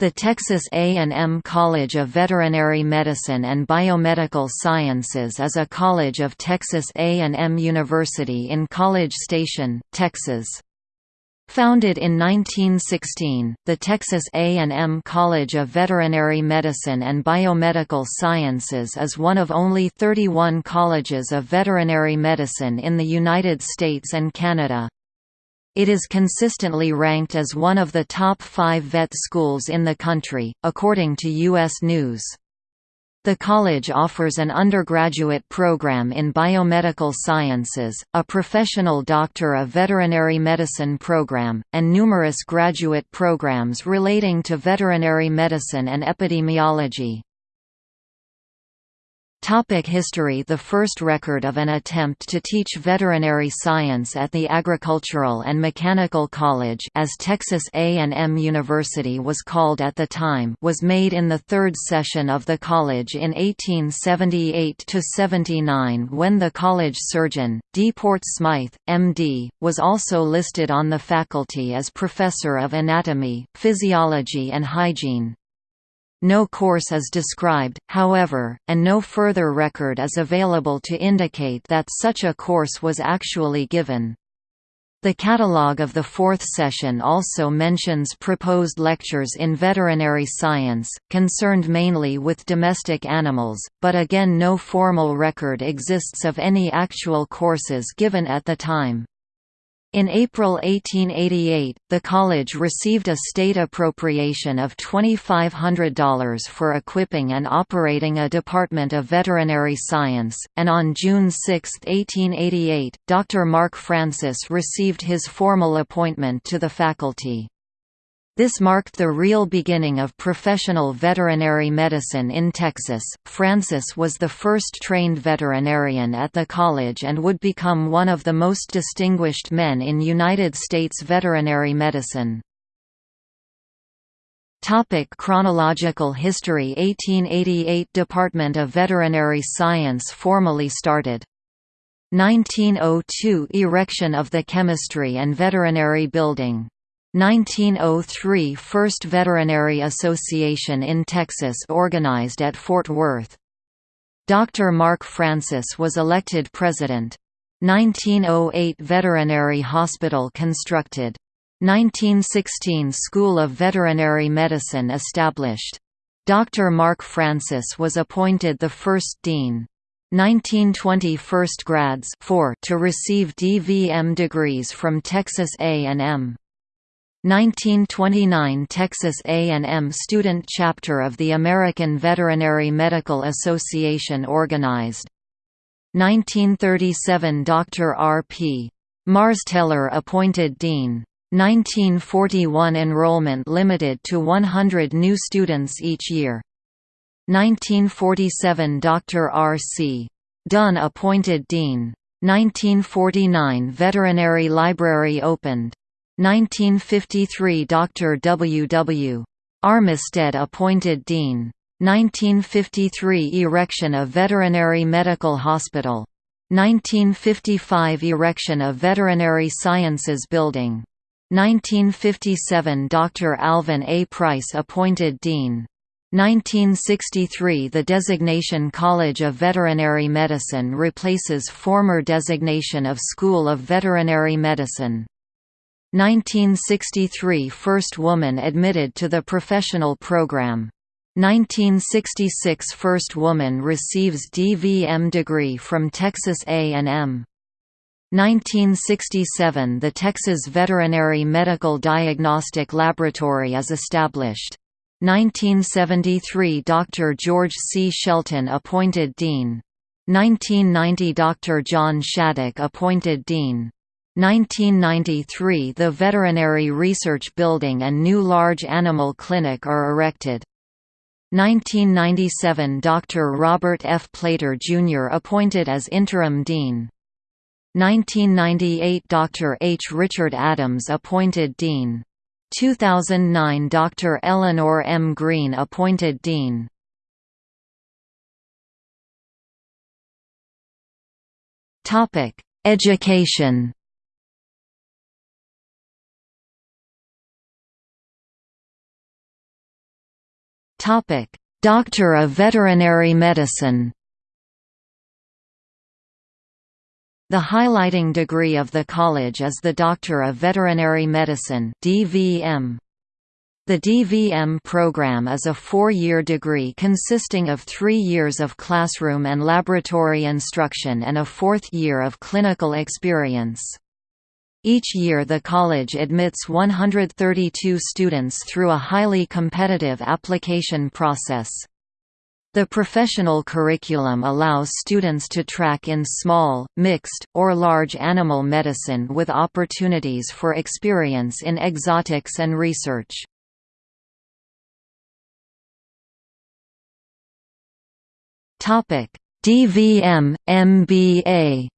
The Texas A&M College of Veterinary Medicine and Biomedical Sciences is a college of Texas A&M University in College Station, Texas. Founded in 1916, the Texas A&M College of Veterinary Medicine and Biomedical Sciences is one of only 31 colleges of veterinary medicine in the United States and Canada. It is consistently ranked as one of the top five vet schools in the country, according to U.S. News. The college offers an undergraduate program in biomedical sciences, a professional Doctor of Veterinary Medicine program, and numerous graduate programs relating to veterinary medicine and epidemiology. Topic history The first record of an attempt to teach veterinary science at the Agricultural and Mechanical College as Texas A&M University was called at the time was made in the third session of the college in 1878–79 when the college surgeon, D. Port Smythe, M.D., was also listed on the faculty as Professor of Anatomy, Physiology and Hygiene. No course is described, however, and no further record is available to indicate that such a course was actually given. The catalogue of the fourth session also mentions proposed lectures in veterinary science, concerned mainly with domestic animals, but again no formal record exists of any actual courses given at the time. In April 1888, the college received a state appropriation of $2,500 for equipping and operating a Department of Veterinary Science, and on June 6, 1888, Dr. Mark Francis received his formal appointment to the faculty. This marked the real beginning of professional veterinary medicine in Texas. Francis was the first trained veterinarian at the college and would become one of the most distinguished men in United States veterinary medicine. Topic chronological history 1888 Department of Veterinary Science formally started. 1902 Erection of the Chemistry and Veterinary Building 1903 – First Veterinary Association in Texas organized at Fort Worth. Dr. Mark Francis was elected president. 1908 Veterinary Hospital constructed. 1916 School of Veterinary Medicine established. Dr. Mark Francis was appointed the first dean. 1920 first grads to receive DVM degrees from Texas A&M. 1929 Texas A&M Student Chapter of the American Veterinary Medical Association organized. 1937 Dr. R. P. Marsteller appointed dean. 1941 Enrollment limited to 100 new students each year. 1947 Dr. R. C. Dunn appointed dean. 1949 Veterinary Library opened. 1953 Dr. W. W. Armistead appointed Dean. 1953 Erection of Veterinary Medical Hospital. 1955 Erection of Veterinary Sciences Building. 1957 Dr. Alvin A. Price appointed Dean. 1963 The designation College of Veterinary Medicine replaces former designation of School of Veterinary Medicine. 1963 – First woman admitted to the professional program. 1966 – First woman receives DVM degree from Texas A&M. 1967 – The Texas Veterinary Medical Diagnostic Laboratory is established. 1973 – Dr. George C. Shelton appointed Dean. 1990 – Dr. John Shadduck appointed Dean. 1993 – The Veterinary Research Building and new large animal clinic are erected. 1997 – Dr. Robert F. Plater, Jr. appointed as interim dean. 1998 – Dr. H. Richard Adams appointed dean. 2009 – Dr. Eleanor M. Green appointed dean. Education Doctor of Veterinary Medicine The highlighting degree of the college is the Doctor of Veterinary Medicine DVM. The DVM program is a four-year degree consisting of three years of classroom and laboratory instruction and a fourth year of clinical experience. Each year the college admits 132 students through a highly competitive application process. The professional curriculum allows students to track in small, mixed, or large animal medicine with opportunities for experience in exotics and research. DVM, MBA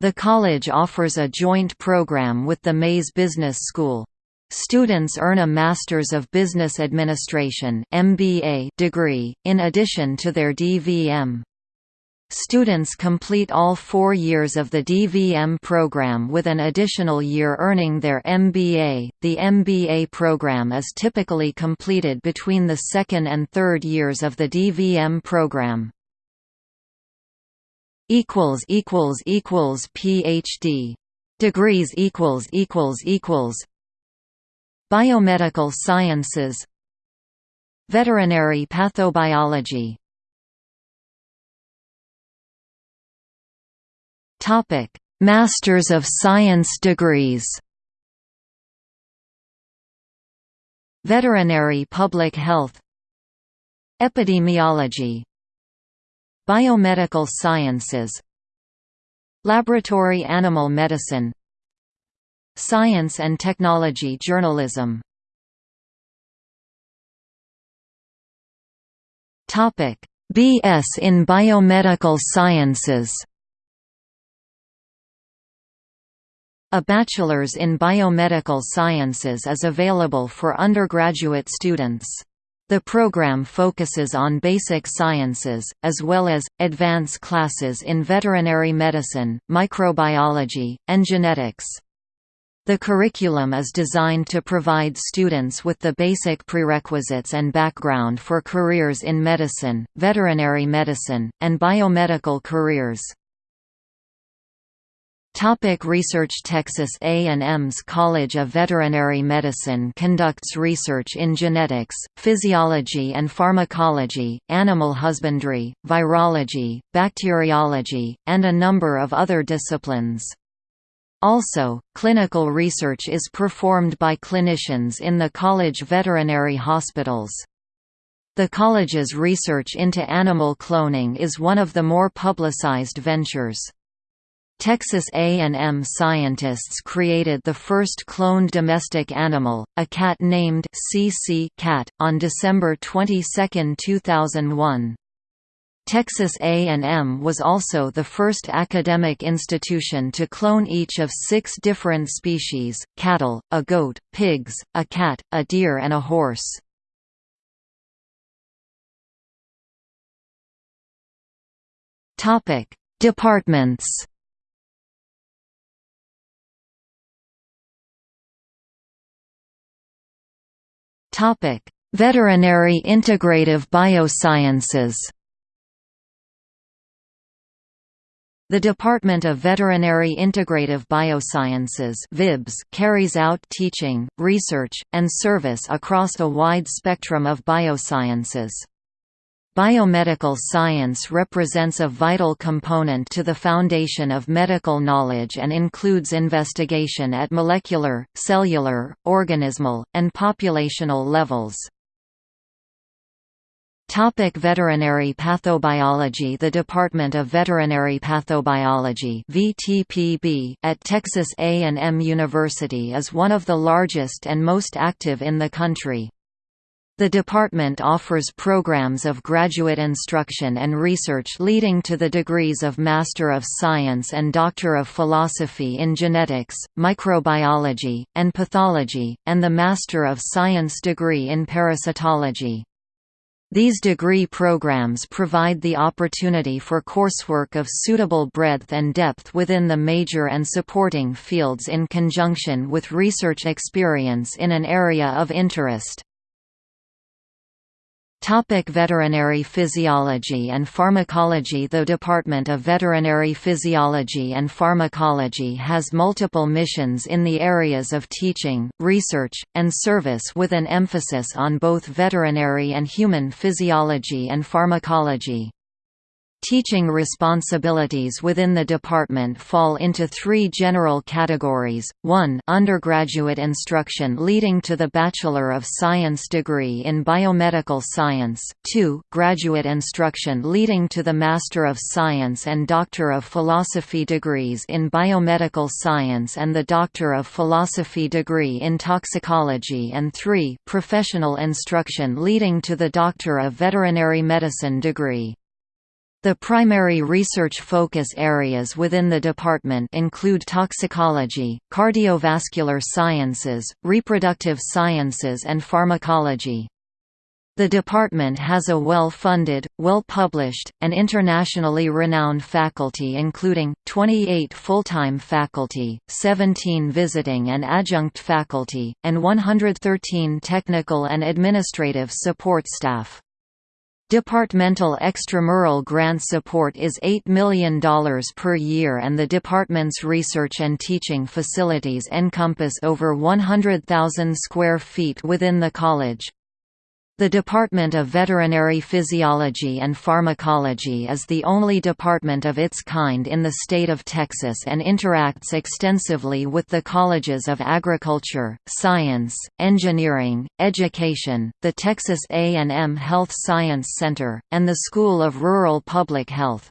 The college offers a joint program with the Mays Business School. Students earn a Masters of Business Administration (MBA) degree in addition to their DVM. Students complete all four years of the DVM program with an additional year earning their MBA. The MBA program is typically completed between the second and third years of the DVM program. Equals equals equals PhD degrees equals equals equals Biomedical sciences. Veterinary pathobiology. Topic: Masters of Science degrees. Veterinary Public Health. Epidemiology Biomedical Sciences. Laboratory Animal Medicine. Science and Technology Journalism. BS in Biomedical Sciences. A Bachelor's in Biomedical Sciences is available for undergraduate students. The program focuses on basic sciences, as well as, advanced classes in veterinary medicine, microbiology, and genetics. The curriculum is designed to provide students with the basic prerequisites and background for careers in medicine, veterinary medicine, and biomedical careers. Topic research Texas A&M's College of Veterinary Medicine conducts research in genetics, physiology and pharmacology, animal husbandry, virology, bacteriology, and a number of other disciplines. Also, clinical research is performed by clinicians in the college veterinary hospitals. The college's research into animal cloning is one of the more publicized ventures. Texas A&M scientists created the first cloned domestic animal, a cat named CC cat, on December 22, 2001. Texas A&M was also the first academic institution to clone each of six different species, cattle, a goat, pigs, a cat, a deer and a horse. Departments Veterinary Integrative Biosciences The Department of Veterinary Integrative Biosciences VIBS carries out teaching, research, and service across a wide spectrum of biosciences. Biomedical science represents a vital component to the foundation of medical knowledge and includes investigation at molecular, cellular, organismal, and populational levels. Topic veterinary pathobiology The Department of Veterinary Pathobiology VTPB at Texas A&M University is one of the largest and most active in the country. The department offers programs of graduate instruction and research leading to the degrees of Master of Science and Doctor of Philosophy in Genetics, Microbiology, and Pathology, and the Master of Science degree in Parasitology. These degree programs provide the opportunity for coursework of suitable breadth and depth within the major and supporting fields in conjunction with research experience in an area of interest. Topic veterinary physiology and pharmacology The Department of Veterinary Physiology and Pharmacology has multiple missions in the areas of teaching, research, and service with an emphasis on both veterinary and human physiology and pharmacology. Teaching responsibilities within the department fall into three general categories, 1 undergraduate instruction leading to the Bachelor of Science degree in Biomedical Science, 2 graduate instruction leading to the Master of Science and Doctor of Philosophy degrees in Biomedical Science and the Doctor of Philosophy degree in Toxicology. And 3 professional instruction leading to the Doctor of Veterinary Medicine degree. The primary research focus areas within the department include toxicology, cardiovascular sciences, reproductive sciences and pharmacology. The department has a well-funded, well-published, and internationally renowned faculty including, 28 full-time faculty, 17 visiting and adjunct faculty, and 113 technical and administrative support staff. Departmental extramural grant support is $8 million per year and the department's research and teaching facilities encompass over 100,000 square feet within the college. The Department of Veterinary Physiology and Pharmacology is the only department of its kind in the state of Texas and interacts extensively with the colleges of agriculture, science, engineering, education, the Texas A&M Health Science Center, and the School of Rural Public Health.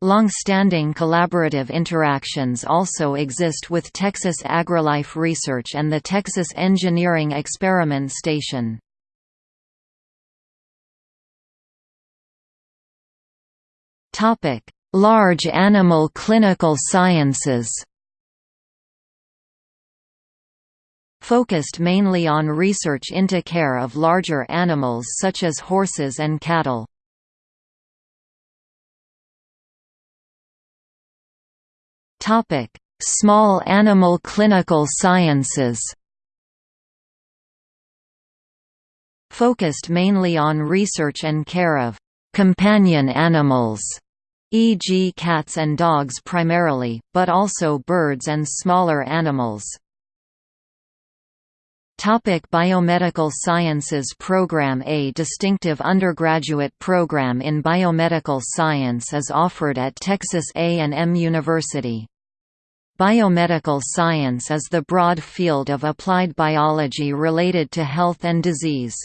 Long-standing collaborative interactions also exist with Texas AgriLife Research and the Texas Engineering Experiment Station. Topic: Large animal clinical sciences. Focused mainly on research into care of larger animals such as horses and cattle. Topic: Small animal clinical sciences. Focused mainly on research and care of companion animals, e.g. cats and dogs primarily, but also birds and smaller animals. Topic Biomedical Sciences Program A distinctive undergraduate program in biomedical science is offered at Texas A&M University. Biomedical science is the broad field of applied biology related to health and disease.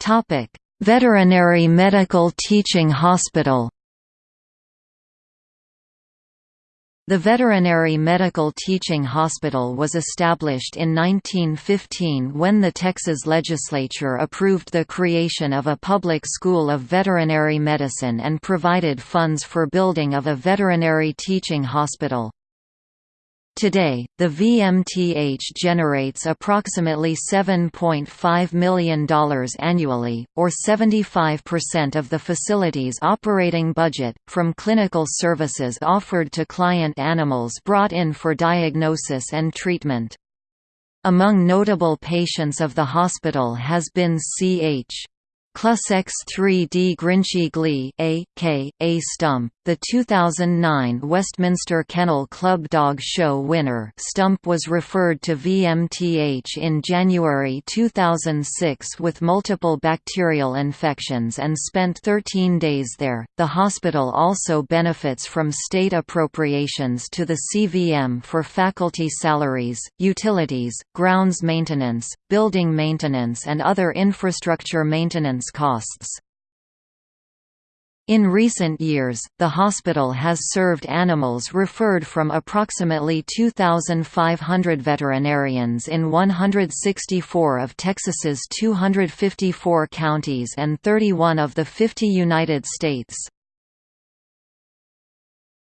Topic: Veterinary Medical Teaching Hospital. The Veterinary Medical Teaching Hospital was established in 1915 when the Texas legislature approved the creation of a public school of veterinary medicine and provided funds for building of a veterinary teaching hospital. Today, the VMTH generates approximately $7.5 million annually, or 75% of the facility's operating budget, from clinical services offered to client animals brought in for diagnosis and treatment. Among notable patients of the hospital has been C.H. Clussexx 3D Grinchy Glee A. K. A. Stump, the 2009 Westminster Kennel Club Dog Show winner Stump was referred to VMTH in January 2006 with multiple bacterial infections and spent 13 days there. The hospital also benefits from state appropriations to the CVM for faculty salaries, utilities, grounds maintenance, building maintenance and other infrastructure maintenance costs. In recent years, the hospital has served animals referred from approximately 2,500 veterinarians in 164 of Texas's 254 counties and 31 of the 50 United States.